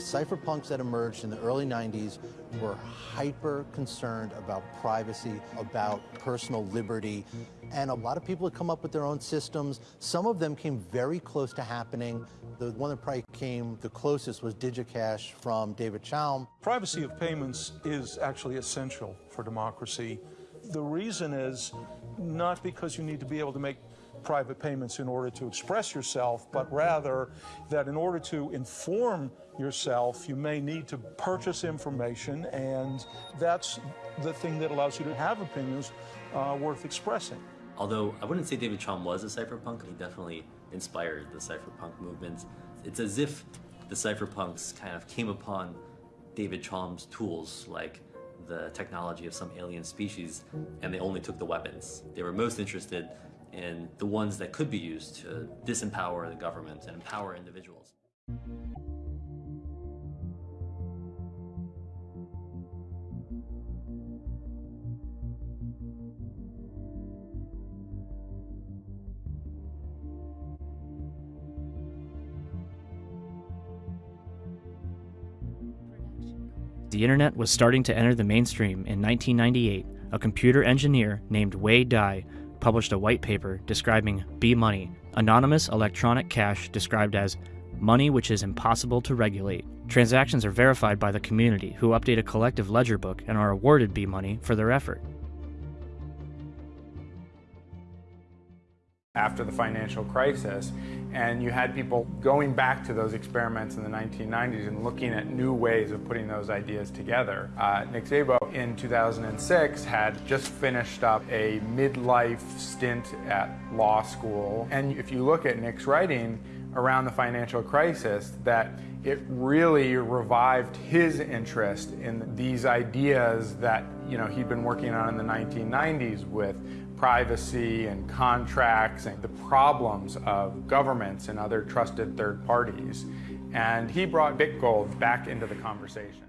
cypherpunks that emerged in the early 90s were hyper concerned about privacy, about personal liberty, and a lot of people had come up with their own systems. Some of them came very close to happening. The one that probably came the closest was DigiCash from David Chaum. Privacy of payments is actually essential for democracy. The reason is not because you need to be able to make private payments in order to express yourself, but rather that in order to inform yourself, you may need to purchase information, and that's the thing that allows you to have opinions uh, worth expressing. Although I wouldn't say David Chaum was a cypherpunk, he definitely inspired the cypherpunk movement. It's as if the cypherpunks kind of came upon David Chaum's tools, like the technology of some alien species, and they only took the weapons. They were most interested in the ones that could be used to disempower the government and empower individuals. The internet was starting to enter the mainstream in 1998. A computer engineer named Wei Dai published a white paper describing B-Money, anonymous electronic cash described as money which is impossible to regulate. Transactions are verified by the community who update a collective ledger book and are awarded B-Money for their effort. After the financial crisis. And you had people going back to those experiments in the 1990s and looking at new ways of putting those ideas together. Uh, Nick Szabo in 2006 had just finished up a midlife stint at law school. And if you look at Nick's writing around the financial crisis, that it really revived his interest in these ideas that you know he'd been working on in the 1990s with privacy and contracts and the problems of governments and other trusted third parties. And he brought BitGold back into the conversation.